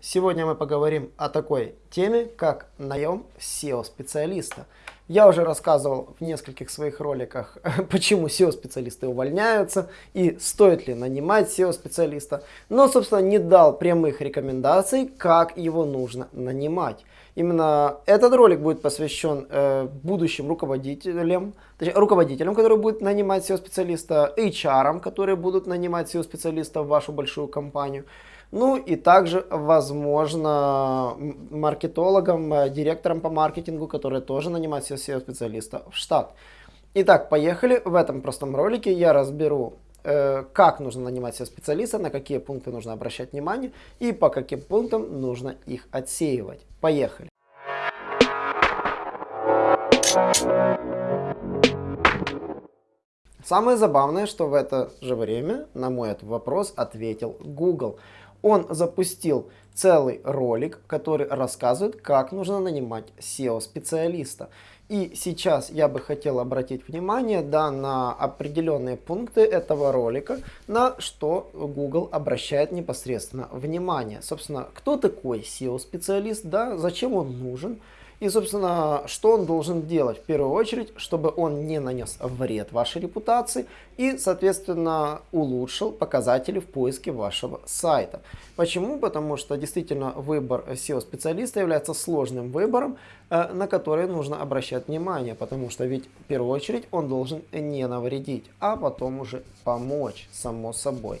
Сегодня мы поговорим о такой теме, как наем SEO-специалиста. Я уже рассказывал в нескольких своих роликах, почему SEO-специалисты увольняются и стоит ли нанимать SEO-специалиста, но, собственно, не дал прямых рекомендаций, как его нужно нанимать. Именно этот ролик будет посвящен э, будущим руководителям, точнее, руководителям, которые будут нанимать SEO-специалиста, HR, которые будут нанимать SEO-специалиста в вашу большую компанию, ну и также, возможно, маркетологам, э, директорам по маркетингу, которые тоже нанимают SEO-специалиста в штат. Итак, поехали. В этом простом ролике я разберу, э, как нужно нанимать SEO-специалиста, на какие пункты нужно обращать внимание и по каким пунктам нужно их отсеивать. Поехали. Самое забавное, что в это же время на мой вопрос ответил Google он запустил целый ролик, который рассказывает, как нужно нанимать SEO-специалиста. И сейчас я бы хотел обратить внимание да, на определенные пункты этого ролика, на что Google обращает непосредственно внимание. Собственно, кто такой SEO-специалист, да, зачем он нужен, и, собственно, что он должен делать? В первую очередь, чтобы он не нанес вред вашей репутации и, соответственно, улучшил показатели в поиске вашего сайта. Почему? Потому что действительно выбор SEO-специалиста является сложным выбором, э, на который нужно обращать внимание, потому что ведь в первую очередь он должен не навредить, а потом уже помочь, само собой.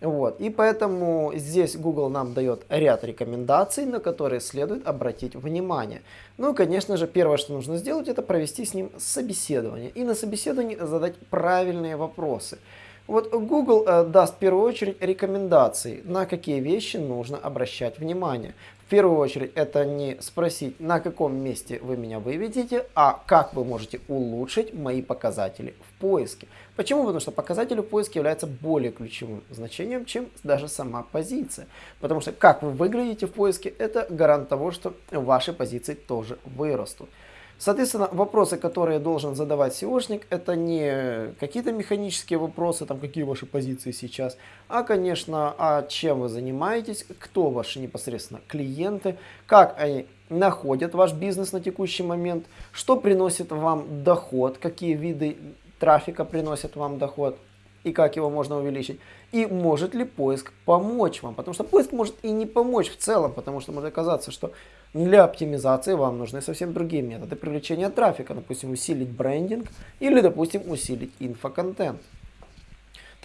Вот. И поэтому здесь Google нам дает ряд рекомендаций, на которые следует обратить внимание. Ну, конечно же, первое, что нужно сделать, это провести с ним собеседование. И на собеседовании задать правильные вопросы. Вот Google э, даст в первую очередь рекомендации, на какие вещи нужно обращать внимание. В первую очередь это не спросить, на каком месте вы меня выведете, а как вы можете улучшить мои показатели в поиске. Почему? Потому что показатели в поиске являются более ключевым значением, чем даже сама позиция. Потому что как вы выглядите в поиске, это гарант того, что ваши позиции тоже вырастут. Соответственно, вопросы, которые должен задавать SEOшник, это не какие-то механические вопросы, там, какие ваши позиции сейчас, а, конечно, а чем вы занимаетесь, кто ваши непосредственно клиенты, как они находят ваш бизнес на текущий момент, что приносит вам доход, какие виды трафика приносят вам доход и как его можно увеличить. И может ли поиск помочь вам, потому что поиск может и не помочь в целом, потому что может оказаться, что для оптимизации вам нужны совсем другие методы привлечения трафика. Допустим, усилить брендинг или, допустим, усилить инфоконтент.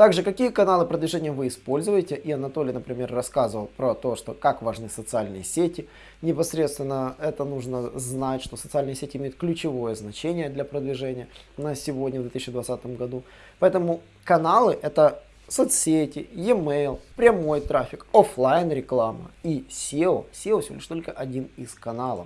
Также, какие каналы продвижения вы используете. И Анатолий, например, рассказывал про то, что как важны социальные сети. Непосредственно это нужно знать, что социальные сети имеют ключевое значение для продвижения на сегодня, в 2020 году. Поэтому каналы это соцсети, e-mail, прямой трафик, офлайн реклама и SEO. SEO всего лишь только один из каналов.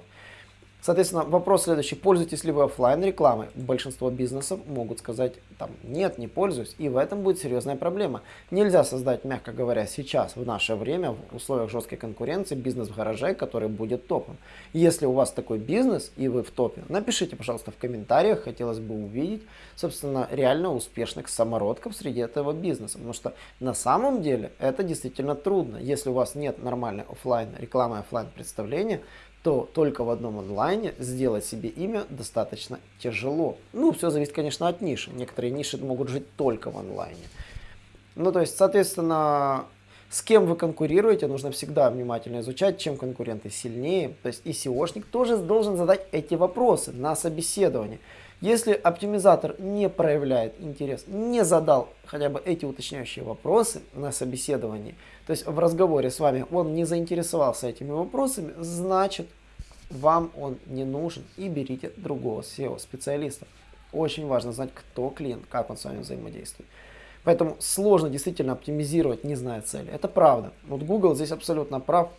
Соответственно, вопрос следующий. Пользуетесь ли вы офлайн рекламой? Большинство бизнесов могут сказать, там, нет, не пользуюсь. И в этом будет серьезная проблема. Нельзя создать, мягко говоря, сейчас, в наше время, в условиях жесткой конкуренции, бизнес в гараже, который будет топом. Если у вас такой бизнес и вы в топе, напишите, пожалуйста, в комментариях. Хотелось бы увидеть, собственно, реально успешных самородков среди этого бизнеса. Потому что на самом деле это действительно трудно. Если у вас нет нормальной офлайн рекламы, офлайн представления, то только в одном онлайне сделать себе имя достаточно тяжело. Ну, все зависит, конечно, от ниши. Некоторые ниши могут жить только в онлайне. Ну, то есть, соответственно, с кем вы конкурируете, нужно всегда внимательно изучать, чем конкуренты сильнее. То есть и SEOшник тоже должен задать эти вопросы на собеседовании. Если оптимизатор не проявляет интерес, не задал хотя бы эти уточняющие вопросы на собеседовании, то есть в разговоре с вами он не заинтересовался этими вопросами, значит вам он не нужен и берите другого SEO-специалиста. Очень важно знать, кто клиент, как он с вами взаимодействует. Поэтому сложно действительно оптимизировать, не зная цели. Это правда. Вот Google здесь абсолютно прав.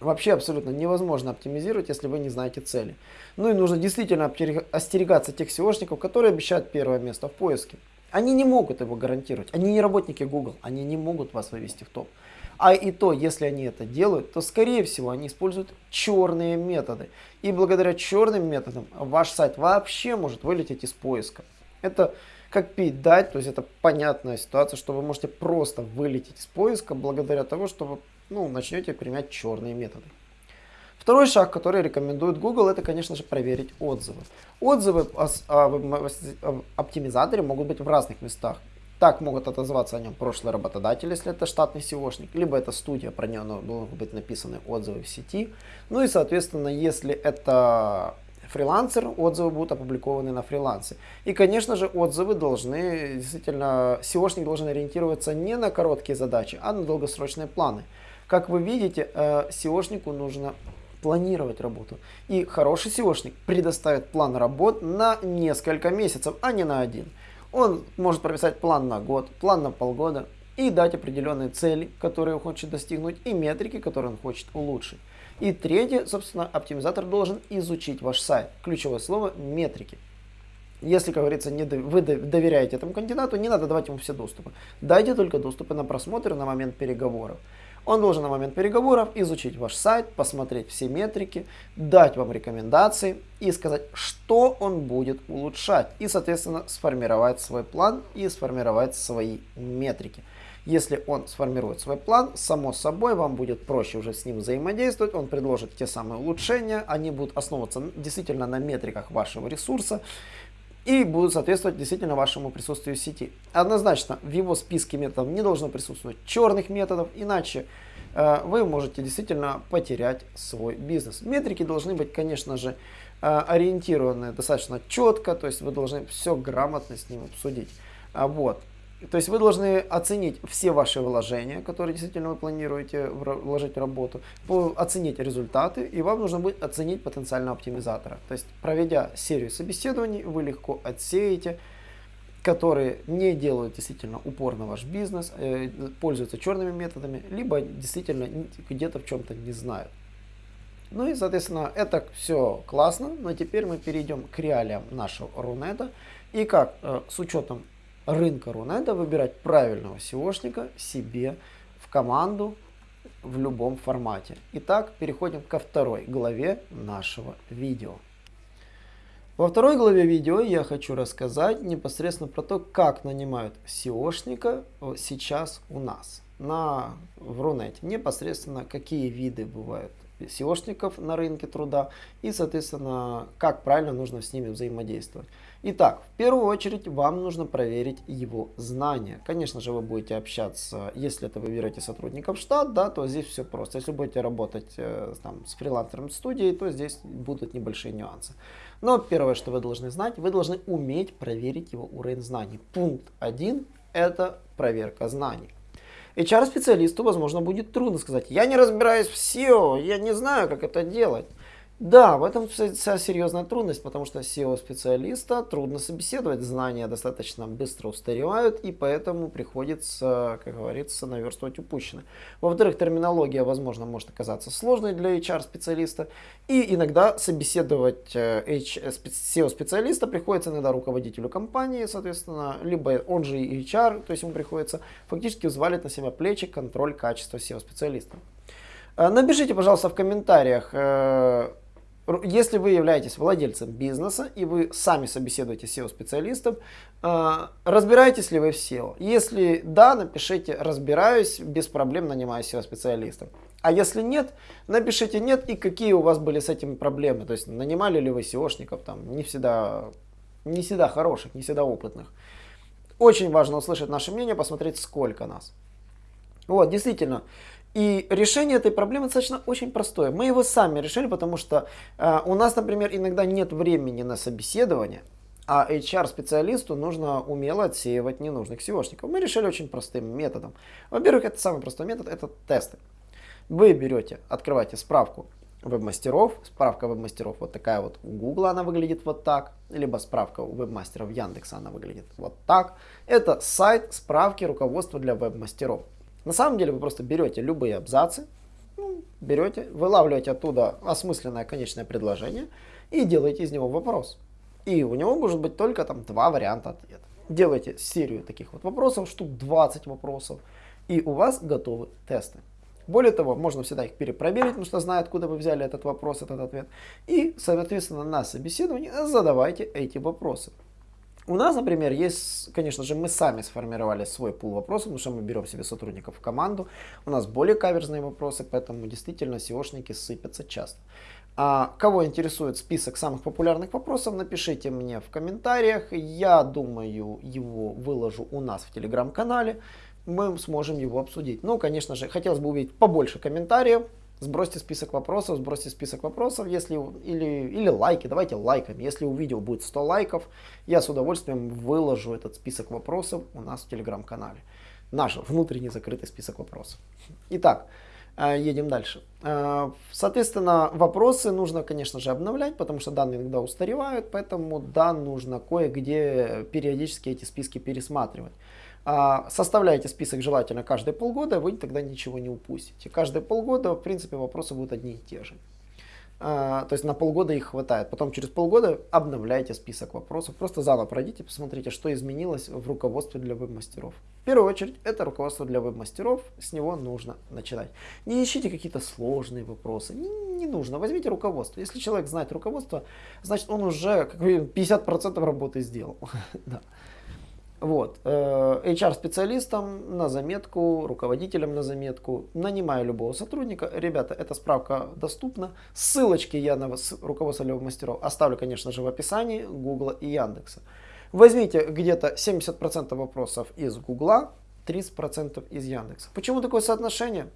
Вообще абсолютно невозможно оптимизировать, если вы не знаете цели. Ну и нужно действительно остерегаться тех SEOшников, которые обещают первое место в поиске. Они не могут его гарантировать. Они не работники Google. Они не могут вас вывести в топ. А и то, если они это делают, то скорее всего они используют черные методы. И благодаря черным методам ваш сайт вообще может вылететь из поиска. Это как пить дать, то есть это понятная ситуация, что вы можете просто вылететь из поиска благодаря тому, что вы ну, начнете применять черные методы. Второй шаг, который рекомендует Google, это, конечно же, проверить отзывы. Отзывы о оптимизаторе могут быть в разных местах. Так могут отозваться о нем прошлый работодатель, если это штатный SEOшник, либо это студия, про нее могут быть написаны отзывы в сети. Ну и, соответственно, если это фрилансер, отзывы будут опубликованы на фрилансе. И, конечно же, отзывы должны, действительно, SEOшник должен ориентироваться не на короткие задачи, а на долгосрочные планы. Как вы видите, э, SEOшнику нужно планировать работу. И хороший SEOшник предоставит план работ на несколько месяцев, а не на один. Он может прописать план на год, план на полгода и дать определенные цели, которые он хочет достигнуть, и метрики, которые он хочет улучшить. И третье, собственно, оптимизатор должен изучить ваш сайт. Ключевое слово – метрики. Если, как говорится, не, вы доверяете этому кандидату, не надо давать ему все доступы. Дайте только доступы на просмотр на момент переговоров. Он должен на момент переговоров изучить ваш сайт, посмотреть все метрики, дать вам рекомендации и сказать, что он будет улучшать. И, соответственно, сформировать свой план и сформировать свои метрики. Если он сформирует свой план, само собой вам будет проще уже с ним взаимодействовать. Он предложит те самые улучшения, они будут основываться действительно на метриках вашего ресурса и будут соответствовать действительно вашему присутствию в сети. Однозначно в его списке методов не должно присутствовать черных методов, иначе э, вы можете действительно потерять свой бизнес. Метрики должны быть, конечно же, э, ориентированы достаточно четко, то есть вы должны все грамотно с ним обсудить. А вот. То есть вы должны оценить все ваши вложения, которые действительно вы планируете вложить в работу, оценить результаты, и вам нужно будет оценить потенциального оптимизатора. То есть проведя серию собеседований, вы легко отсеете, которые не делают действительно упор на ваш бизнес, э, пользуются черными методами, либо действительно где-то в чем-то не знают. Ну и, соответственно, это все классно, но теперь мы перейдем к реалиям нашего Рунета. И как э, с учетом рынка Рунета выбирать правильного SEOшника себе в команду в любом формате. Итак, переходим ко второй главе нашего видео. Во второй главе видео я хочу рассказать непосредственно про то, как нанимают SEOшника сейчас у нас на, в Рунете. Непосредственно какие виды бывают SEOшников на рынке труда и, соответственно, как правильно нужно с ними взаимодействовать. Итак, в первую очередь вам нужно проверить его знания. Конечно же, вы будете общаться, если это вы берете сотрудников в штат, да, то здесь все просто. Если будете работать э, там, с фрилансером студии, то здесь будут небольшие нюансы. Но первое, что вы должны знать, вы должны уметь проверить его уровень знаний. Пункт 1 – это проверка знаний. HR-специалисту, возможно, будет трудно сказать, я не разбираюсь в SEO, я не знаю, как это делать. Да, в этом вся серьезная трудность, потому что SEO-специалиста трудно собеседовать, знания достаточно быстро устаревают, и поэтому приходится, как говорится, наверстывать упущенное. Во-вторых, терминология, возможно, может оказаться сложной для HR-специалиста, и иногда собеседовать SEO-специалиста приходится иногда руководителю компании, соответственно, либо он же и HR, то есть ему приходится фактически взвалить на себя плечи контроль качества SEO-специалиста. Э, напишите, пожалуйста, в комментариях, э, если вы являетесь владельцем бизнеса и вы сами собеседуете SEO-специалистов, э, разбираетесь ли вы в SEO? Если да, напишите «разбираюсь, без проблем нанимаю SEO-специалистов». А если нет, напишите «нет» и какие у вас были с этим проблемы. То есть нанимали ли вы SEOшников, там, не всегда, не всегда хороших, не всегда опытных. Очень важно услышать наше мнение, посмотреть сколько нас. Вот, действительно, и решение этой проблемы достаточно очень простое. Мы его сами решили, потому что э, у нас, например, иногда нет времени на собеседование, а HR-специалисту нужно умело отсеивать ненужных SEOшников. Мы решили очень простым методом. Во-первых, это самый простой метод, это тесты. Вы берете, открываете справку веб-мастеров, справка веб-мастеров вот такая вот у Google она выглядит вот так, либо справка у веб-мастеров Яндекса она выглядит вот так. Это сайт справки руководства для веб-мастеров. На самом деле вы просто берете любые абзацы, ну, берете, вылавливаете оттуда осмысленное конечное предложение и делаете из него вопрос. И у него может быть только там два варианта ответа. Делайте серию таких вот вопросов, штук 20 вопросов, и у вас готовы тесты. Более того, можно всегда их перепроверить, потому что знаю, откуда вы взяли этот вопрос, этот ответ. И, соответственно, на собеседовании задавайте эти вопросы. У нас, например, есть, конечно же, мы сами сформировали свой пул вопросов, потому что мы берем себе сотрудников в команду. У нас более каверзные вопросы, поэтому действительно SEOшники сыпятся часто. А кого интересует список самых популярных вопросов, напишите мне в комментариях. Я думаю, его выложу у нас в телеграм-канале. Мы сможем его обсудить. Ну, конечно же, хотелось бы увидеть побольше комментариев. Сбросьте список вопросов, сбросьте список вопросов, если или, или лайки, давайте лайками. Если у видео будет 100 лайков, я с удовольствием выложу этот список вопросов у нас в телеграм-канале. Наш внутренний закрытый список вопросов. Итак, Э, едем дальше. Э, соответственно, вопросы нужно, конечно же, обновлять, потому что данные иногда устаревают, поэтому да, нужно кое-где периодически эти списки пересматривать. Э, составляйте список желательно каждые полгода, вы тогда ничего не упустите. Каждые полгода, в принципе, вопросы будут одни и те же. А, то есть на полгода их хватает. Потом через полгода обновляйте список вопросов. Просто заново пройдите, посмотрите, что изменилось в руководстве для веб-мастеров. В первую очередь, это руководство для веб-мастеров. С него нужно начинать. Не ищите какие-то сложные вопросы. Не, не нужно. Возьмите руководство. Если человек знает руководство, значит он уже как 50% работы сделал. Вот. Э, HR-специалистам на заметку, руководителям на заметку, нанимаю любого сотрудника. Ребята, эта справка доступна. Ссылочки я на руководство левых мастеров оставлю, конечно же, в описании Гугла и Яндекса. Возьмите где-то 70% вопросов из Гугла, 30% из Яндекса. Почему такое соотношение?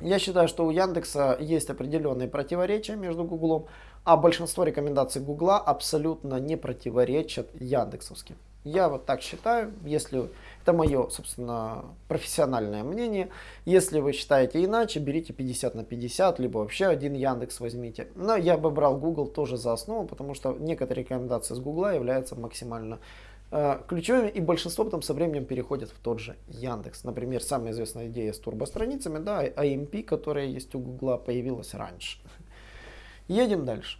Я считаю, что у Яндекса есть определенные противоречия между Гуглом, а большинство рекомендаций Гугла абсолютно не противоречат яндексовским. Я вот так считаю, если это мое, собственно, профессиональное мнение. Если вы считаете иначе, берите 50 на 50, либо вообще один Яндекс возьмите. Но я бы брал Google тоже за основу, потому что некоторые рекомендации с Google являются максимально э, ключевыми, и большинство потом со временем переходят в тот же Яндекс. Например, самая известная идея с турбостраницами, да, AMP, которая есть у Google, появилась раньше. Едем дальше.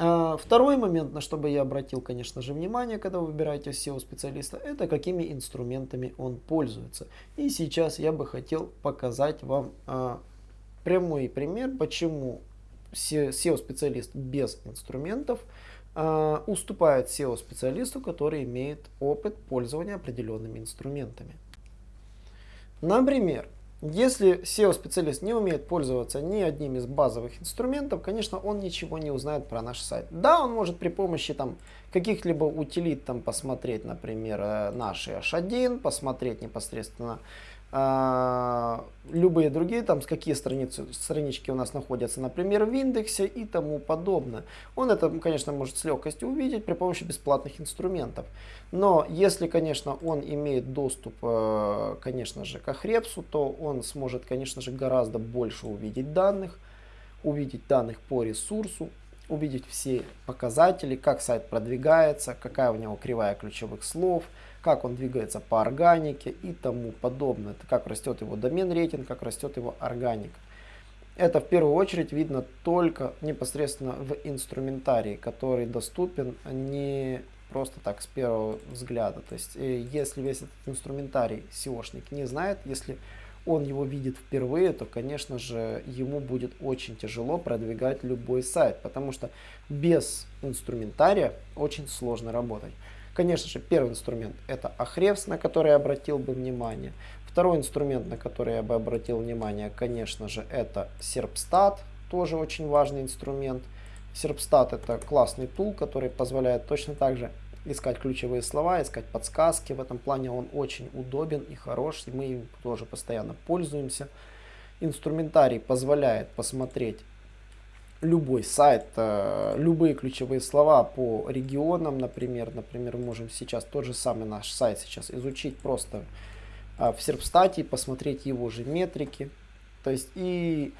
А, второй момент, на что бы я обратил, конечно же, внимание, когда вы выбираете SEO-специалиста, это какими инструментами он пользуется. И сейчас я бы хотел показать вам а, прямой пример, почему SEO-специалист без инструментов а, уступает SEO-специалисту, который имеет опыт пользования определенными инструментами. Например, если SEO-специалист не умеет пользоваться ни одним из базовых инструментов, конечно, он ничего не узнает про наш сайт. Да, он может при помощи там каких-либо утилит там посмотреть, например, э, наши H1, посмотреть непосредственно а, любые другие, там, с какие страницы, странички у нас находятся, например, в индексе и тому подобное. Он это, конечно, может с легкостью увидеть при помощи бесплатных инструментов. Но если, конечно, он имеет доступ, э, конечно же, к Ahrefs, то он сможет, конечно же, гораздо больше увидеть данных, увидеть данных по ресурсу, увидеть все показатели, как сайт продвигается, какая у него кривая ключевых слов, как он двигается по органике и тому подобное. Это как растет его домен рейтинг, как растет его органика. Это в первую очередь видно только непосредственно в инструментарии, который доступен не просто так с первого взгляда. То есть э, если весь этот инструментарий SEOшник не знает, если он его видит впервые, то, конечно же, ему будет очень тяжело продвигать любой сайт, потому что без инструментария очень сложно работать. Конечно же, первый инструмент это Ahrefs, на который я обратил бы внимание. Второй инструмент, на который я бы обратил внимание, конечно же, это Serpstat, тоже очень важный инструмент. Serpstat это классный тул, который позволяет точно так же искать ключевые слова, искать подсказки. В этом плане он очень удобен и хорош, и мы им тоже постоянно пользуемся. Инструментарий позволяет посмотреть любой сайт, э, любые ключевые слова по регионам, например. Например, мы можем сейчас тот же самый наш сайт сейчас изучить просто э, в Серпстате, посмотреть его же метрики. То есть и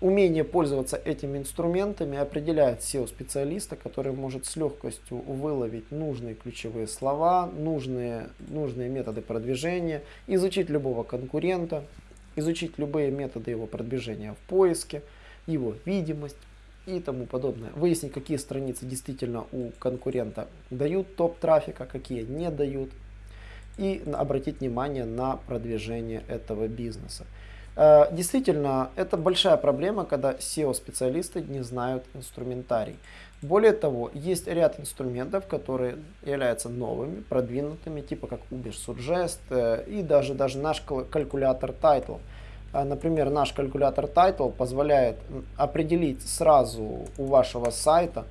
умение пользоваться этими инструментами определяет SEO-специалиста, который может с легкостью выловить нужные ключевые слова, нужные, нужные методы продвижения, изучить любого конкурента, изучить любые методы его продвижения в поиске, его видимость, и тому подобное. Выяснить, какие страницы действительно у конкурента дают топ трафика, какие не дают. И обратить внимание на продвижение этого бизнеса. Э, действительно, это большая проблема, когда SEO-специалисты не знают инструментарий. Более того, есть ряд инструментов, которые являются новыми, продвинутыми, типа как Uber Suggest э, и даже, даже наш калькулятор Title. Э, например, наш калькулятор Title позволяет определить сразу у вашего сайта,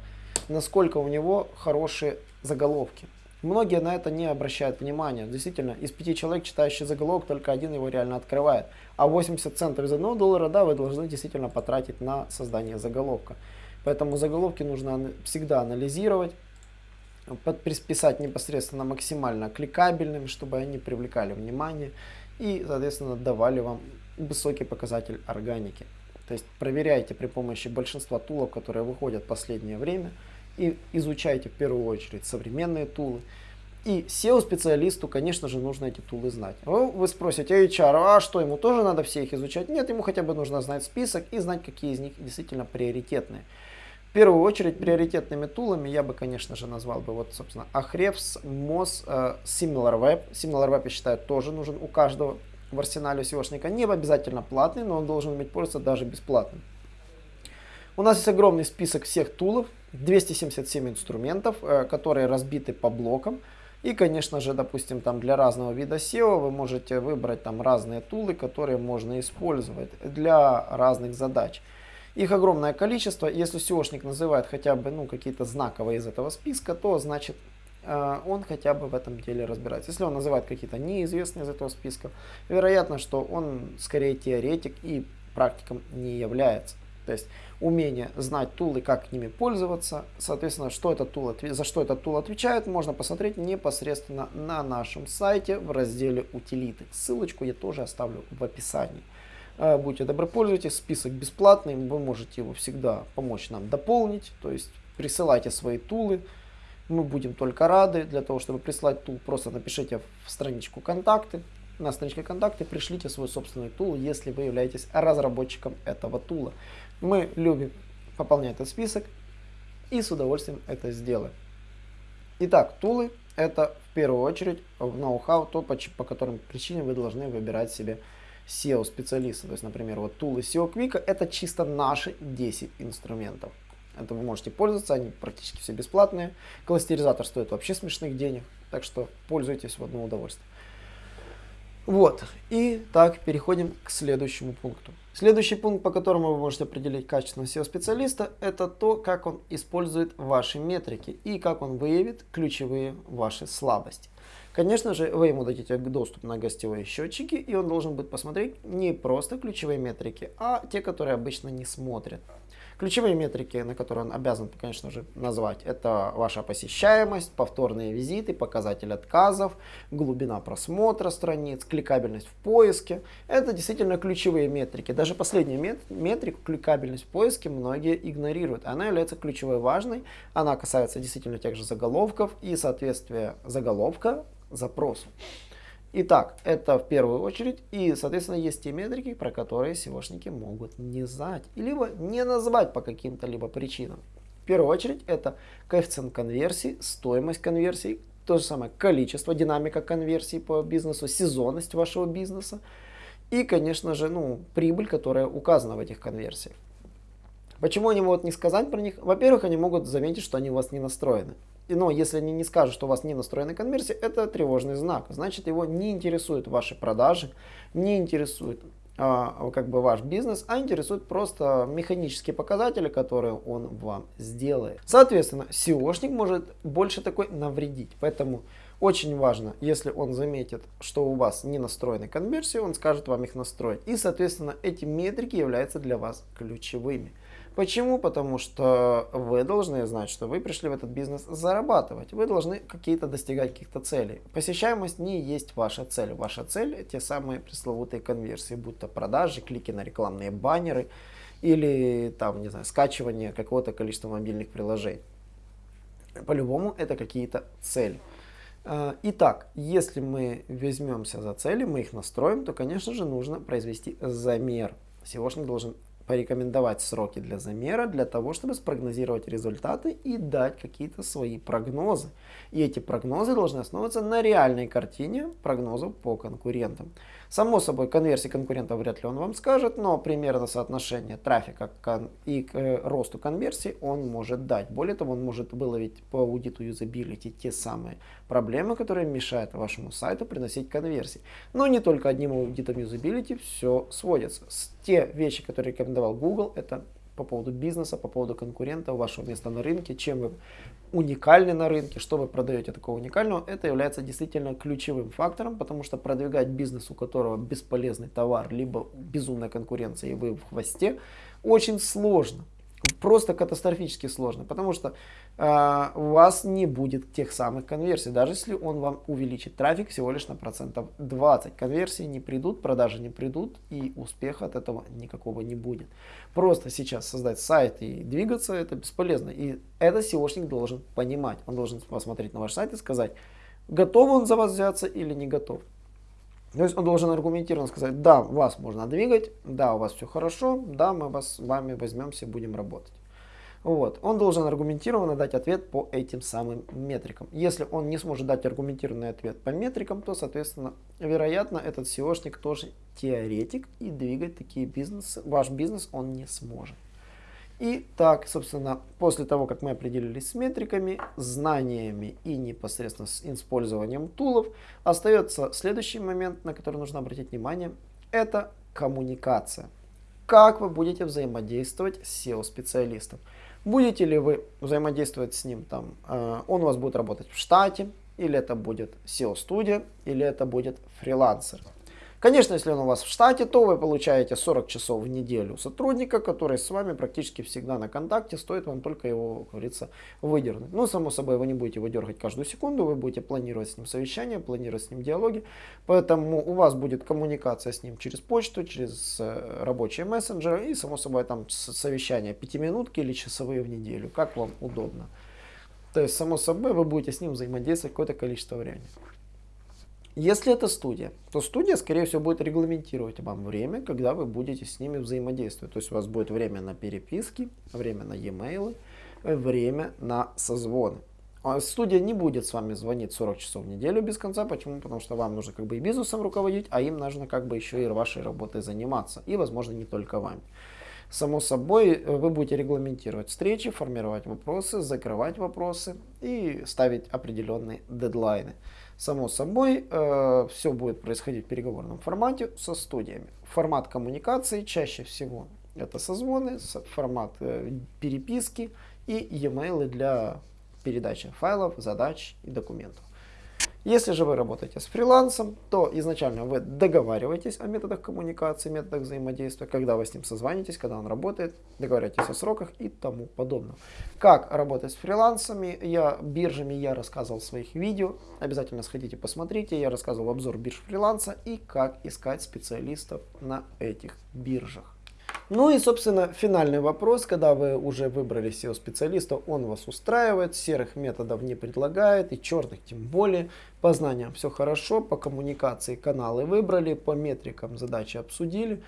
насколько у него хорошие заголовки. Многие на это не обращают внимания. Действительно, из пяти человек, читающих заголовок, только один его реально открывает. А 80 центов из одного доллара, да, вы должны действительно потратить на создание заголовка. Поэтому заголовки нужно всегда анализировать, писать непосредственно максимально кликабельными, чтобы они привлекали внимание и, соответственно, давали вам высокий показатель органики. То есть проверяйте при помощи большинства тулов, которые выходят в последнее время – и изучайте в первую очередь современные тулы. И SEO-специалисту, конечно же, нужно эти тулы знать. Вы спросите, HR, а что, ему тоже надо все их изучать? Нет, ему хотя бы нужно знать список и знать, какие из них действительно приоритетные. В первую очередь, приоритетными тулами я бы, конечно же, назвал бы, вот, собственно, Ahrefs, Moz, э, SimilarWeb. SimilarWeb, я считаю, тоже нужен у каждого в арсенале SEOшника. Не обязательно платный, но он должен иметь пользоваться даже бесплатным. У нас есть огромный список всех тулов, 277 инструментов, э, которые разбиты по блокам. И, конечно же, допустим, там для разного вида SEO вы можете выбрать там разные тулы, которые можно использовать для разных задач. Их огромное количество. Если SEOшник называет хотя бы ну, какие-то знаковые из этого списка, то значит он хотя бы в этом деле разбирается. Если он называет какие-то неизвестные из этого списка, вероятно, что он скорее теоретик и практиком не является. То есть умение знать тулы, как ними пользоваться, соответственно, что этот тул, за что этот тул отвечает, можно посмотреть непосредственно на нашем сайте в разделе утилиты. Ссылочку я тоже оставлю в описании. Э, будьте добры, пользуйтесь, список бесплатный, вы можете его всегда помочь нам дополнить, то есть присылайте свои тулы, мы будем только рады. Для того, чтобы прислать тул, просто напишите в страничку контакты. На страничке контакты пришлите свой собственный тул, если вы являетесь разработчиком этого тула. Мы любим пополнять этот список и с удовольствием это сделаем. Итак, тулы это в первую очередь ноу-хау, то по, по которым причинам вы должны выбирать себе SEO специалиста. То есть, например, вот тулы SEO Quick это чисто наши 10 инструментов. Это вы можете пользоваться, они практически все бесплатные. Кластеризатор стоит вообще смешных денег, так что пользуйтесь в одно удовольствие. Вот, и так переходим к следующему пункту. Следующий пункт, по которому вы можете определить качественного SEO-специалиста, это то, как он использует ваши метрики и как он выявит ключевые ваши слабости. Конечно же, вы ему дадите доступ на гостевые счетчики, и он должен будет посмотреть не просто ключевые метрики, а те, которые обычно не смотрят. Ключевые метрики, на которые он обязан, конечно же, назвать, это ваша посещаемость, повторные визиты, показатель отказов, глубина просмотра страниц, кликабельность в поиске. Это действительно ключевые метрики. Даже последняя мет метрику, кликабельность в поиске, многие игнорируют. Она является ключевой важной. Она касается действительно тех же заголовков и соответствия заголовка запросу. Итак, это в первую очередь. И, соответственно, есть те метрики, про которые SEOшники могут не знать. Либо не назвать по каким-то либо причинам. В первую очередь, это коэффициент конверсии, стоимость конверсии, то же самое количество, динамика конверсии по бизнесу, сезонность вашего бизнеса. И, конечно же, ну, прибыль, которая указана в этих конверсиях. Почему они могут не сказать про них? Во-первых, они могут заметить, что они у вас не настроены но если они не скажут, что у вас не настроена конверсия, это тревожный знак. Значит, его не интересуют ваши продажи, не интересует а, как бы ваш бизнес, а интересуют просто механические показатели, которые он вам сделает. Соответственно, SEOшник может больше такой навредить. Поэтому очень важно, если он заметит, что у вас не настроены конверсии, он скажет вам их настроить. И, соответственно, эти метрики являются для вас ключевыми. Почему? Потому что вы должны знать, что вы пришли в этот бизнес зарабатывать. Вы должны какие-то достигать каких-то целей. Посещаемость не есть ваша цель. Ваша цель те самые пресловутые конверсии, будь то продажи, клики на рекламные баннеры или там, не знаю, скачивание какого-то количества мобильных приложений. По-любому это какие-то цели. А, итак, если мы возьмемся за цели, мы их настроим, то, конечно же, нужно произвести замер. SEOшник должен порекомендовать сроки для замера, для того, чтобы спрогнозировать результаты и дать какие-то свои прогнозы. И эти прогнозы должны основываться на реальной картине прогнозов по конкурентам. Само собой, конверсии конкурентов вряд ли он вам скажет, но примерно соотношение трафика и к э, росту конверсий он может дать. Более того, он может выловить по аудиту юзабилити те самые проблемы, которые мешают вашему сайту приносить конверсии. Но не только одним аудитом юзабилити все сводится. Те вещи, которые рекомендовал Google, это по поводу бизнеса, по поводу конкурента, вашего места на рынке, чем вы уникальны на рынке, что вы продаете такого уникального, это является действительно ключевым фактором, потому что продвигать бизнес, у которого бесполезный товар, либо безумная конкуренция и вы в хвосте, очень сложно просто катастрофически сложно, потому что э, у вас не будет тех самых конверсий, даже если он вам увеличит трафик всего лишь на процентов 20. Конверсии не придут, продажи не придут и успеха от этого никакого не будет. Просто сейчас создать сайт и двигаться это бесполезно. И это SEOшник должен понимать. Он должен посмотреть на ваш сайт и сказать, готов он за вас взяться или не готов. То есть он должен аргументированно сказать, да, вас можно двигать, да, у вас все хорошо, да, мы вас, с вами возьмемся, будем работать. Вот. Он должен аргументированно дать ответ по этим самым метрикам. Если он не сможет дать аргументированный ответ по метрикам, то, соответственно, вероятно, этот SEOшник тоже теоретик и двигать такие бизнесы, ваш бизнес он не сможет. И так, собственно, после того, как мы определились с метриками, знаниями и непосредственно с использованием тулов, остается следующий момент, на который нужно обратить внимание, это коммуникация. Как вы будете взаимодействовать с SEO-специалистом? Будете ли вы взаимодействовать с ним, там, э, он у вас будет работать в штате, или это будет SEO-студия, или это будет фрилансер. Конечно, если он у вас в штате, то вы получаете 40 часов в неделю сотрудника, который с вами практически всегда на контакте, стоит вам только его, как говорится, выдернуть. Ну, само собой, вы не будете его дергать каждую секунду, вы будете планировать с ним совещания, планировать с ним диалоги, поэтому у вас будет коммуникация с ним через почту, через э, рабочие мессенджеры и, само собой, там совещания пятиминутки или часовые в неделю, как вам удобно. То есть, само собой, вы будете с ним взаимодействовать какое-то количество времени. Если это студия, то студия, скорее всего, будет регламентировать вам время, когда вы будете с ними взаимодействовать. То есть у вас будет время на переписки, время на e-mail, время на созвоны. А студия не будет с вами звонить 40 часов в неделю без конца. Почему? Потому что вам нужно как бы и бизнесом руководить, а им нужно как бы еще и вашей работой заниматься. И, возможно, не только вами. Само собой, э, вы будете регламентировать встречи, формировать вопросы, закрывать вопросы и ставить определенные дедлайны. Само собой, э, все будет происходить в переговорном формате со студиями. Формат коммуникации чаще всего это созвоны, формат э, переписки и e-mail для передачи файлов, задач и документов. Если же вы работаете с фрилансом, то изначально вы договариваетесь о методах коммуникации, методах взаимодействия, когда вы с ним созвонитесь, когда он работает, договариваетесь о сроках и тому подобное. Как работать с фрилансами, я, биржами я рассказывал в своих видео, обязательно сходите посмотрите, я рассказывал обзор бирж фриланса и как искать специалистов на этих биржах. Ну и, собственно, финальный вопрос, когда вы уже выбрали SEO-специалиста, он вас устраивает, серых методов не предлагает и черных тем более. По знаниям все хорошо, по коммуникации каналы выбрали, по метрикам задачи обсудили,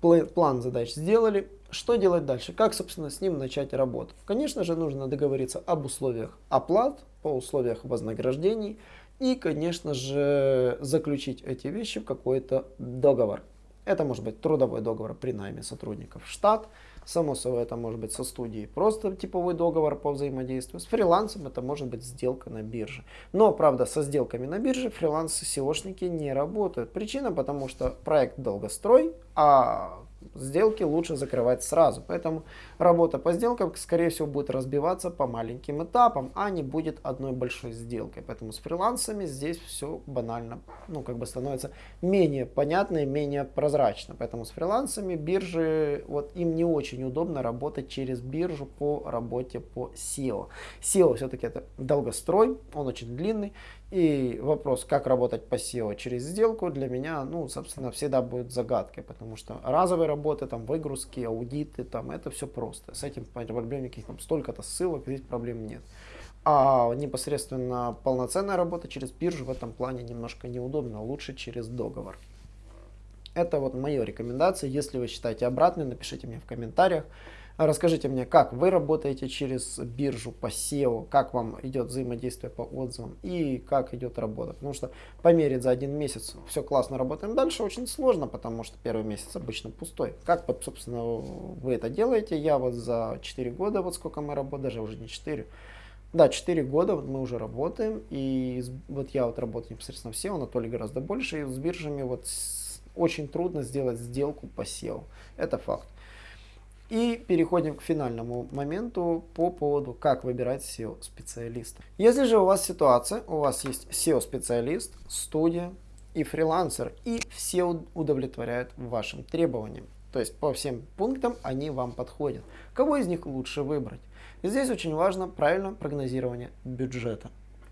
план задач сделали. Что делать дальше? Как, собственно, с ним начать работу? Конечно же, нужно договориться об условиях оплат, по условиях вознаграждений и, конечно же, заключить эти вещи в какой-то договор. Это может быть трудовой договор при найме сотрудников в штат. Само собой, это может быть со студией просто типовой договор по взаимодействию. С фрилансом это может быть сделка на бирже. Но, правда, со сделками на бирже фриланс-SEOшники не работают. Причина, потому что проект долгострой, а сделки лучше закрывать сразу. Поэтому работа по сделкам, скорее всего, будет разбиваться по маленьким этапам, а не будет одной большой сделкой. Поэтому с фрилансами здесь все банально, ну, как бы становится менее понятно и менее прозрачно. Поэтому с фрилансами биржи, вот им не очень удобно работать через биржу по работе по SEO. SEO все-таки это долгострой, он очень длинный, и вопрос, как работать по SEO через сделку, для меня, ну, собственно, всегда будет загадкой, потому что разовые работы, там, выгрузки, аудиты, там, это все просто. С этим проблем никаких, там, столько-то ссылок, здесь проблем нет. А непосредственно полноценная работа через биржу в этом плане немножко неудобно, лучше через договор. Это вот моя рекомендация. Если вы считаете обратной, напишите мне в комментариях. Расскажите мне, как вы работаете через биржу по SEO, как вам идет взаимодействие по отзывам и как идет работа. Потому что померить за один месяц все классно работаем дальше очень сложно, потому что первый месяц обычно пустой. Как, собственно, вы это делаете? Я вот за 4 года, вот сколько мы работаем, даже уже не 4, да, 4 года мы уже работаем, и вот я вот работаю непосредственно в SEO, Анатолий гораздо больше, и с биржами вот очень трудно сделать сделку по SEO. Это факт. И переходим к финальному моменту по поводу, как выбирать SEO-специалиста. Если же у вас ситуация, у вас есть SEO-специалист, студия и фрилансер, и все удовлетворяют вашим требованиям. То есть по всем пунктам они вам подходят. Кого из них лучше выбрать? Здесь очень важно правильное прогнозирование бюджета.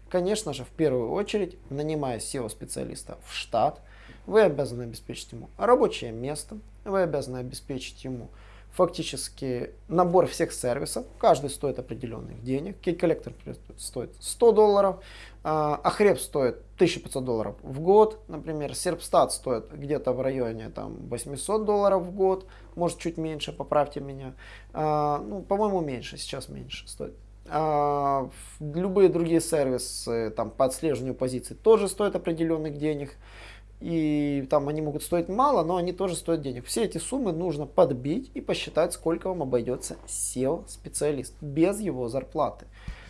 Конечно же, в первую очередь, нанимая SEO-специалиста в штат, вы обязаны обеспечить ему рабочее место, вы обязаны обеспечить ему фактически набор всех сервисов. Каждый стоит определенных денег. Кейк-коллектор стоит 100 долларов, а Ахреб стоит 1500 долларов в год, например. Серпстат стоит где-то в районе там, 800 долларов в год, может чуть меньше, поправьте меня. А, ну, по-моему, меньше, сейчас меньше стоит. А, любые другие сервисы там, по отслеживанию позиций тоже стоят определенных денег и там они могут стоить мало, но они тоже стоят денег. Все эти суммы нужно подбить и посчитать, сколько вам обойдется SEO-специалист без его зарплаты.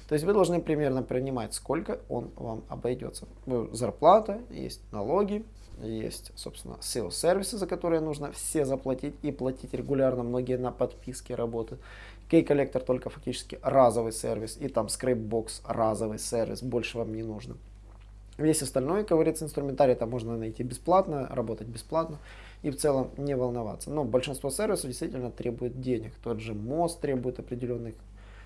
То есть вы должны примерно принимать, сколько он вам обойдется. Зарплата, есть налоги, есть, собственно, SEO-сервисы, за которые нужно все заплатить и платить регулярно. Многие на подписке работают. Key-коллектор только фактически разовый сервис, и там Scrapebox разовый сервис, больше вам не нужно. Весь остальной, как говорится, инструментарий там можно найти бесплатно, работать бесплатно и в целом не волноваться. Но большинство сервисов действительно требует денег. Тот же мост требует определенных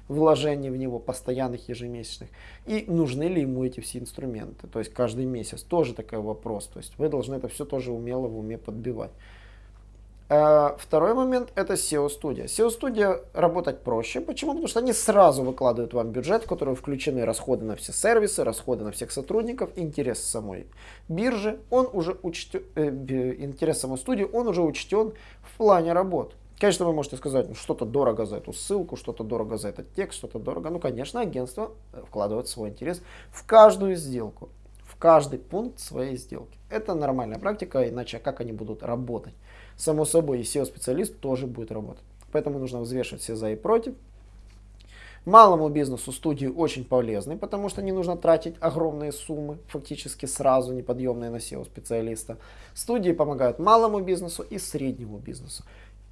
вложений в него, постоянных, ежемесячных. И нужны ли ему эти все инструменты? То есть каждый месяц тоже такой вопрос. То есть вы должны это все тоже умело в уме подбивать. Э, второй момент это SEO-студия. SEO-студия работать проще. Почему? Потому что они сразу выкладывают вам бюджет, в который включены расходы на все сервисы, расходы на всех сотрудников, интерес самой биржи, он уже учтен, э, интерес самой студии, он уже учтен в плане работ. Конечно, вы можете сказать, ну, что-то дорого за эту ссылку, что-то дорого за этот текст, что-то дорого. Ну, конечно, агентство э, вкладывает свой интерес в каждую сделку, в каждый пункт своей сделки. Это нормальная практика, иначе как они будут работать? Само собой и SEO-специалист тоже будет работать. Поэтому нужно взвешивать все за и против. Малому бизнесу студии очень полезны, потому что не нужно тратить огромные суммы, фактически сразу неподъемные на SEO-специалиста. Студии помогают малому бизнесу и среднему бизнесу.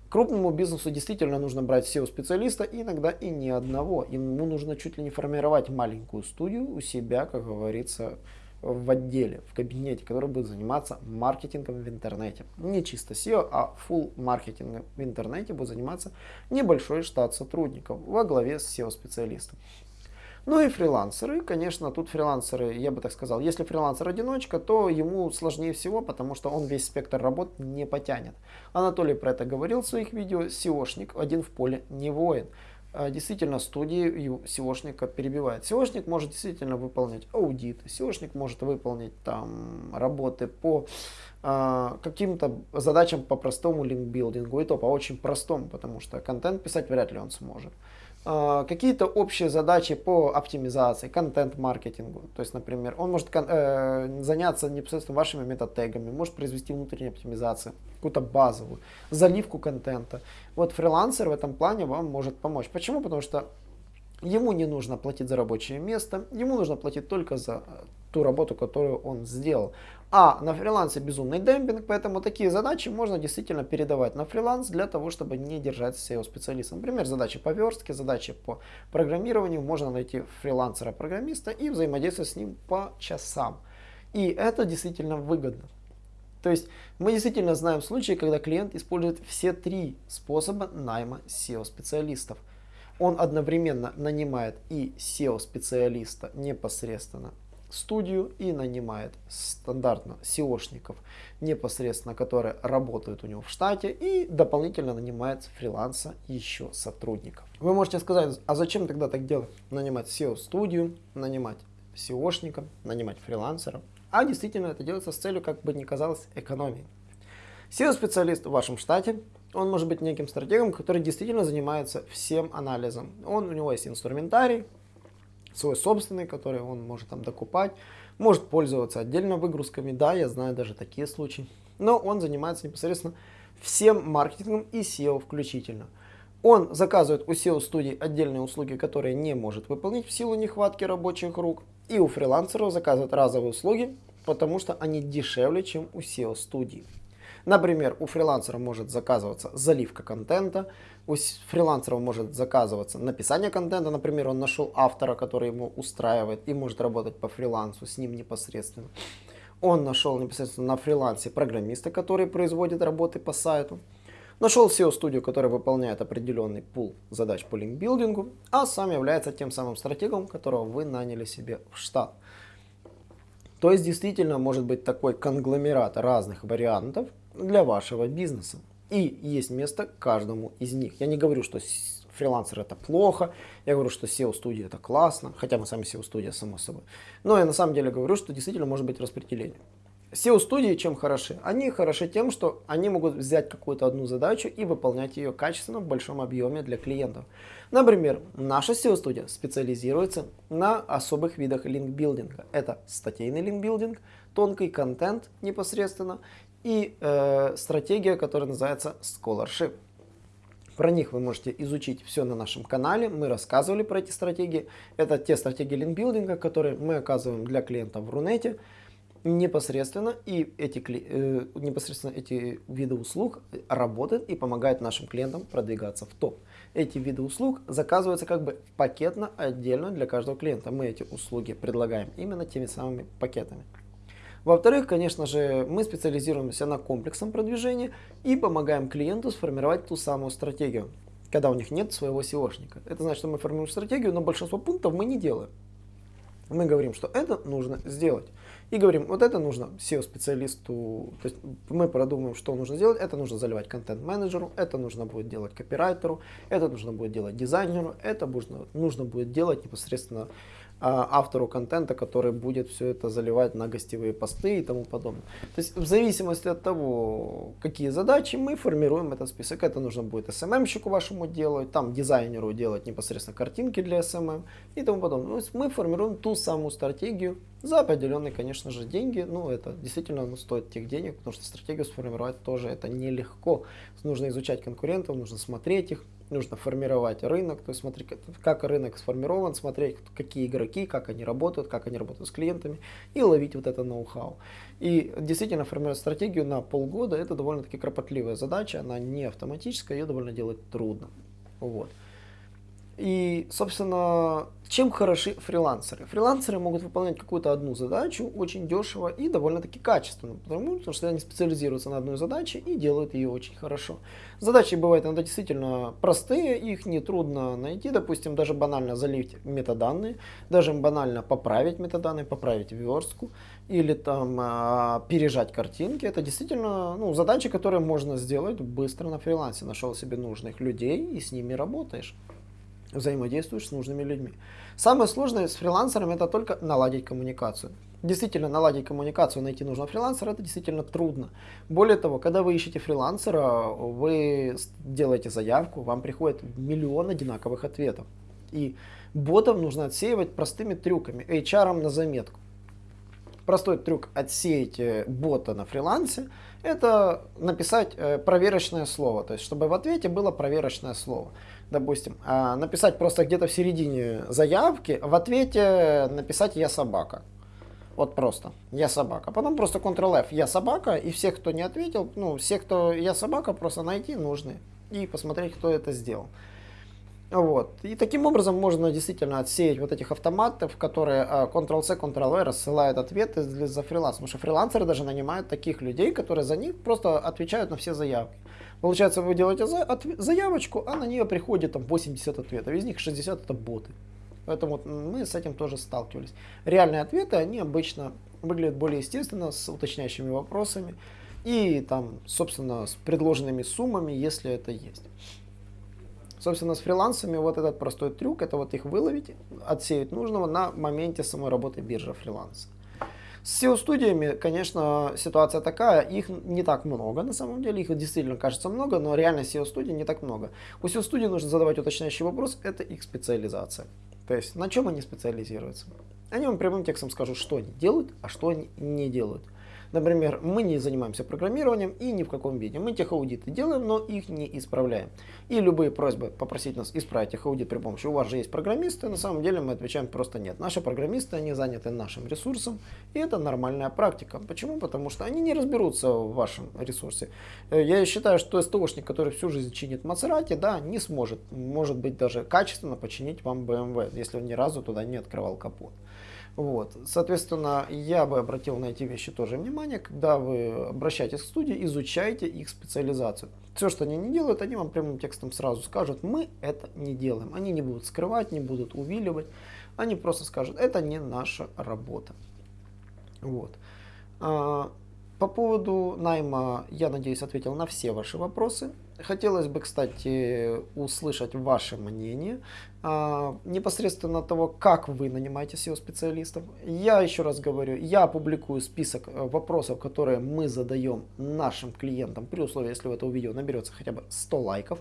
Крупному бизнесу действительно нужно брать SEO-специалиста, иногда и не одного. Ему нужно чуть ли не формировать маленькую студию у себя, как говорится, в отделе, в кабинете, который будет заниматься маркетингом в интернете. Не чисто SEO, а full маркетингом в интернете будет заниматься небольшой штат сотрудников во главе с SEO-специалистом. Ну и фрилансеры, конечно, тут фрилансеры, я бы так сказал, если фрилансер-одиночка, то ему сложнее всего, потому что он весь спектр работ не потянет. Анатолий про это говорил в своих видео, SEOшник один в поле не воин. А, действительно студии SEOшника перебивает. SEOшник может действительно выполнять аудит, SEOшник может выполнить там работы по э, каким-то задачам по простому линкбилдингу, и то по очень простому, потому что контент писать вряд ли он сможет. А, какие-то общие задачи по оптимизации, контент-маркетингу. То есть, например, он может э, заняться непосредственно вашими метатегами, может произвести внутреннюю оптимизацию, какую-то базовую, заливку контента. Вот фрилансер в этом плане вам может помочь. Почему? Потому что ему не нужно платить за рабочее место, ему нужно платить только за ту работу, которую он сделал. А на фрилансе безумный демпинг, поэтому такие задачи можно действительно передавать на фриланс для того, чтобы не держать SEO-специалиста. Например, задачи по верстке, задачи по программированию. Можно найти фрилансера-программиста и взаимодействовать с ним по часам. И это действительно выгодно. То есть мы действительно знаем случаи, когда клиент использует все три способа найма SEO-специалистов. Он одновременно нанимает и SEO-специалиста непосредственно студию и нанимает стандартно SEOшников непосредственно, которые работают у него в штате и дополнительно нанимает фриланса еще сотрудников. Вы можете сказать, а зачем тогда так делать? Нанимать SEO-студию, нанимать SEOшника, нанимать фрилансера. А действительно это делается с целью, как бы ни казалось, экономии. SEO-специалист в вашем штате Он может быть неким стратегом, который действительно занимается всем анализом. Он, у него есть инструментарий, свой собственный, который он может там докупать, может пользоваться отдельно выгрузками. Да, я знаю даже такие случаи. Но он занимается непосредственно всем маркетингом и SEO включительно. Он заказывает у SEO-студий отдельные услуги, которые не может выполнить в силу нехватки рабочих рук. И у фрилансеров заказывает разовые услуги, потому что они дешевле, чем у SEO-студий. Например, у фрилансера может заказываться заливка контента, у фрилансера может заказываться написание контента, например, он нашел автора, который ему устраивает и может работать по фрилансу с ним непосредственно. Он нашел непосредственно на фрилансе программиста, который производит работы по сайту. Нашел SEO-студию, которая выполняет определенный пул задач по линкбилдингу, а сам является тем самым стратегом, которого вы наняли себе в штат. То есть действительно может быть такой конгломерат разных вариантов для вашего бизнеса. И есть место каждому из них. Я не говорю, что фрилансер это плохо, я говорю, что SEO-студия это классно, хотя мы сами SEO-студия, само собой. Но я на самом деле говорю, что действительно может быть распределение. SEO-студии чем хороши? Они хороши тем, что они могут взять какую-то одну задачу и выполнять ее качественно в большом объеме для клиентов. Например, наша SEO-студия специализируется на особых видах линкбилдинга. Это статейный линкбилдинг, тонкий контент непосредственно и э, стратегия, которая называется Scholarship. Про них вы можете изучить все на нашем канале. Мы рассказывали про эти стратегии. Это те стратегии линкбилдинга, которые мы оказываем для клиентов в Рунете непосредственно. И эти, э, непосредственно эти виды услуг работают и помогают нашим клиентам продвигаться в топ. Эти виды услуг заказываются как бы пакетно, отдельно для каждого клиента. Мы эти услуги предлагаем именно теми самыми пакетами. Во-вторых, конечно же, мы специализируемся на комплексном продвижении и помогаем клиенту сформировать ту самую стратегию, когда у них нет своего SEOшника. Это значит, что мы формируем стратегию, но большинство пунктов мы не делаем. Мы говорим, что это нужно сделать. И говорим, вот это нужно SEO-специалисту, то есть мы продумаем, что нужно сделать. Это нужно заливать контент-менеджеру, это нужно будет делать копирайтеру, это нужно будет делать дизайнеру, это нужно, нужно будет делать непосредственно автору контента, который будет все это заливать на гостевые посты и тому подобное. То есть в зависимости от того, какие задачи, мы формируем этот список. Это нужно будет SMM-щику вашему делать, там дизайнеру делать непосредственно картинки для SMM и тому подобное. То есть мы формируем ту самую стратегию за определенные, конечно же, деньги. Ну, это действительно ну, стоит тех денег, потому что стратегию сформировать тоже это нелегко. Нужно изучать конкурентов, нужно смотреть их, нужно формировать рынок, то есть смотреть, как рынок сформирован, смотреть, какие игроки, как они работают, как они работают с клиентами и ловить вот это ноу-хау. И действительно формировать стратегию на полгода это довольно-таки кропотливая задача, она не автоматическая, ее довольно делать трудно. Вот. И, собственно, чем хороши фрилансеры? Фрилансеры могут выполнять какую-то одну задачу очень дешево и довольно-таки качественно, потому, потому что они специализируются на одной задаче и делают ее очень хорошо. Задачи бывают иногда действительно простые, их нетрудно найти, допустим, даже банально залить метаданные, даже банально поправить метаданные, поправить верстку или там э, пережать картинки. Это действительно ну, задачи, которые можно сделать быстро на фрилансе. Нашел себе нужных людей и с ними работаешь взаимодействуешь с нужными людьми. Самое сложное с фрилансером это только наладить коммуникацию. Действительно, наладить коммуникацию, найти нужного фрилансера, это действительно трудно. Более того, когда вы ищете фрилансера, вы делаете заявку, вам приходит миллион одинаковых ответов. И ботов нужно отсеивать простыми трюками, HR на заметку. Простой трюк отсеять э, бота на фрилансе, это написать э, проверочное слово, то есть чтобы в ответе было проверочное слово допустим, а, написать просто где-то в середине заявки, в ответе написать «я собака». Вот просто «я собака». Потом просто Ctrl-F «я собака» и всех, кто не ответил, ну, все, кто «я собака», просто найти нужны и посмотреть, кто это сделал. Вот. И таким образом можно действительно отсеять вот этих автоматов, которые а, Ctrl-C, Ctrl-V рассылают ответы за фриланс. Потому что фрилансеры даже нанимают таких людей, которые за них просто отвечают на все заявки. Получается, вы делаете заявочку, а на нее приходит там 80 ответов, из них 60 это боты. Поэтому мы с этим тоже сталкивались. Реальные ответы, они обычно выглядят более естественно, с уточняющими вопросами и там, собственно, с предложенными суммами, если это есть. Собственно, с фрилансами вот этот простой трюк, это вот их выловить, отсеять нужного на моменте самой работы биржи фриланса. С SEO-студиями, конечно, ситуация такая, их не так много на самом деле, их действительно кажется много, но реально SEO-студий не так много. У SEO-студии нужно задавать уточняющий вопрос, это их специализация. То есть на чем они специализируются. Они вам прямым текстом скажут, что они делают, а что они не делают. Например, мы не занимаемся программированием и ни в каком виде. Мы техаудиты делаем, но их не исправляем. И любые просьбы попросить нас исправить техаудит при помощи, у вас же есть программисты, на самом деле мы отвечаем просто нет. Наши программисты, они заняты нашим ресурсом, и это нормальная практика. Почему? Потому что они не разберутся в вашем ресурсе. Э, я считаю, что СТОшник, который всю жизнь чинит Мацерати, да, не сможет, может быть, даже качественно починить вам BMW, если он ни разу туда не открывал капот. Вот. Соответственно, я бы обратил на эти вещи тоже внимание, когда вы обращаетесь к студии, изучайте их специализацию. Все, что они не делают, они вам прямым текстом сразу скажут, мы это не делаем. Они не будут скрывать, не будут увиливать, они просто скажут, это не наша работа. Вот. По поводу найма, я надеюсь, ответил на все ваши вопросы. Хотелось бы, кстати, услышать ваше мнение а, непосредственно того, как вы нанимаете SEO-специалистов. Я еще раз говорю, я опубликую список э, вопросов, которые мы задаем нашим клиентам, при условии, если у этого видео наберется хотя бы 100 лайков.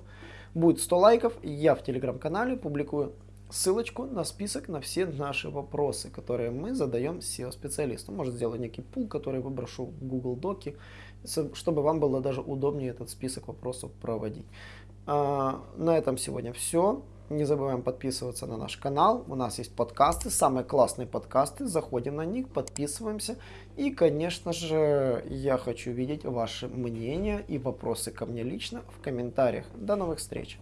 Будет 100 лайков, я в телеграм-канале публикую ссылочку на список на все наши вопросы, которые мы задаем SEO-специалисту. Может сделать некий пул, который выброшу в Google Доки чтобы вам было даже удобнее этот список вопросов проводить. А, на этом сегодня все. Не забываем подписываться на наш канал. У нас есть подкасты, самые классные подкасты. Заходим на них, подписываемся. И, конечно же, я хочу видеть ваши мнения и вопросы ко мне лично в комментариях. До новых встреч!